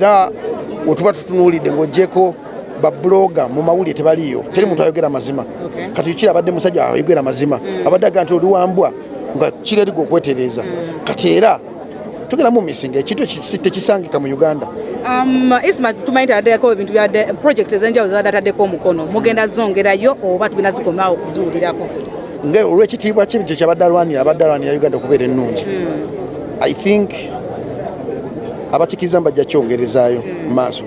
era wetuba tutunuulidde ng'ogyeko babuloga mu mawulire tebaliyo. Teri muntu ayogera mazima. Kati kiri abadde musajja ayogera mazima. Abadde aga nti oli wambwa nga kireriga okwetereeza. Kati era tugenda mu misinga ekintu eki- tekisangika mu uganda. Um, isma tumanyi taddeko ebintu byadde project ez'enjawulo zabadde ataddeko omukono. Mugenda zongerayo oba tugenda zikomawo okuziwulirako nga olw'ekitiibwa kye kyabadde alwanira abadde alwanira uganda okubeera ennungi? I think abakkiriza mbajja kyongerezaayo mu maaso.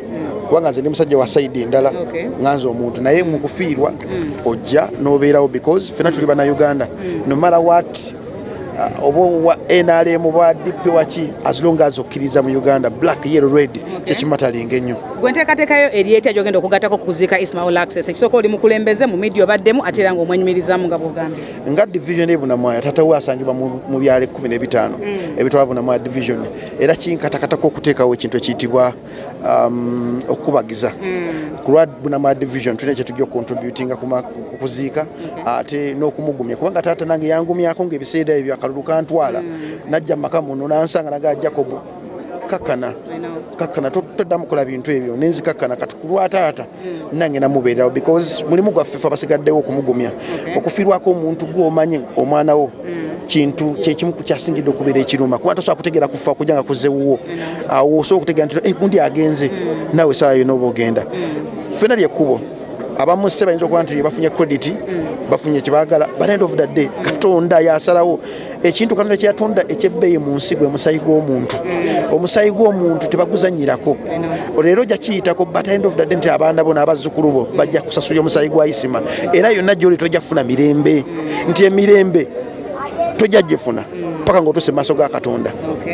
Kubanga nze ndi musajja wa saidi endala Okay. nganze omuntu. Naye mu kufiirwa Mm. ojja n'obeerawo because fena tuli bannayuganda. No matter what oba wa nrm bwa dp waki as long as okkiriza mu uganda black yellow red kyekimatalinga ennyo gwe nteekateekayo eri etya gyogenda okugattako kuziika ismail access. Ekisooka oli mukulembeze mu midia obaddemu ate era ng'omwenyumirizaamu nga bwogambye. Nga division ebunamwaya tatawe asangibwa mu byalo ekkumi n'ebitaano ebitwala bunamwaya division. Era kinkatakatako okuteekawo ekintu ekiyitibwa um, okukubagiza ku lwa bunamwaya division tulina kyetujja okucontributinga kuziika ate n'okumugumya. Kubanga taata nange yangumyako ngaebiseera ebyo akalulu kantwala najja mu maka muno nansanga naga jacob kakkana. Kakkana to- toddamu kukola bintu ebyo. Nenzikakkana kati ku lwa taata nange namubeerawo because mulimu gwaffe fe abasigaddewo okumugumya. Okufiirwako omuntu gwomanyi omwana wo kintu kyekimu kyasingidde okubeera ekiruma. Kuba tasobola kutegeera kufa kujja nga kuzewuwo awo osobola okutegeera nti "Eh, gundi agenze naawe esaawa yona oba ogenda. Fena lyekkubo abamu se bayinza okuba nti bafunye credit bafunye kyebaagala but end of the day katonda yasalawo. Ekintu katonda kyeyatonda ekyebbeeyi mu nsi gwe musayi gw'omuntu. Omusayi gw'omuntu tebaguzanyirako leero ojja kiyitako but end of the day nti abaana bo n'abazzukulu bo bajja kusasulira omusayi gwa isima. Era yonna gyoli tojja kufuna mirembe. Nti emirembe tojja gifuna paka ng'otuuse mu maaso ga katonda.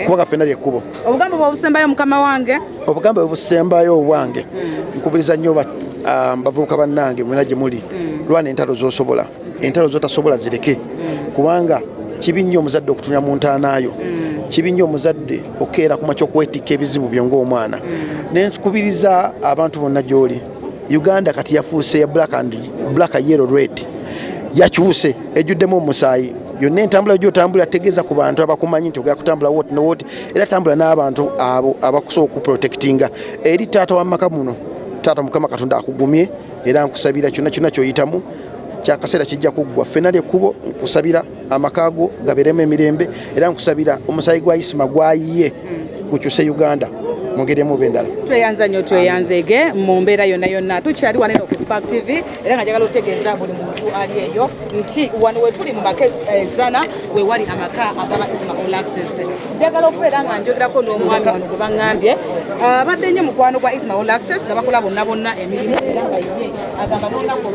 Kubanga ffenna lyekkubo obugambo bwobusembayo mukama wange? Obugambo bwebusembayo obwange nkubiriza nnyo ah, bavubuka bannange mwena gye muli. Lwana entalo zosobola. Entalo zotasobola zireke. Kubanga kibi nnyo omuzadde okutunira mu ntaanaayo kibi nnyo omuzadde okukeera ku makya okwetikka ebizibu byo ng'omwana. Nenkubiriza abantu bonna gy'oli. Uganda kati yafuuse ya black and black yellow red yakyuse ejjuddemu omusaayi. Yonna entambula gyotambula tegeeza ku bantu abakumanyi nti ogera kutambula woti ne woti era tambula n'abantu abo abakusobola okuprotectinga. Eri taata wamaka muno taata mukama katonda akugumye era nkusabira kyonna kyonna kyoyitamu. Kyakaseera kijja kuggwa ffenna lyekkubo nkusabira amaka go gabeeremu emirembe era nkusabira omusayi gwa isima gwayiye gukyuse uganda mu ngeri emu oba endala tweyanza nnyo tweyanzege mu mbeera yonna yonna. Tukyali wanene ku spark tv era nga njagala otegeeza buli muntu ali eyo nti wano wetuli mu maka ezana wewali amaka agaba ismail access. Njagala okubeera nga njogerako n'omwami wano gwe baŋŋambye. Abadde nnyo mukwano gwa ismail access nga bakola bonna bonna emirimu era nga ye agamba n'olunaku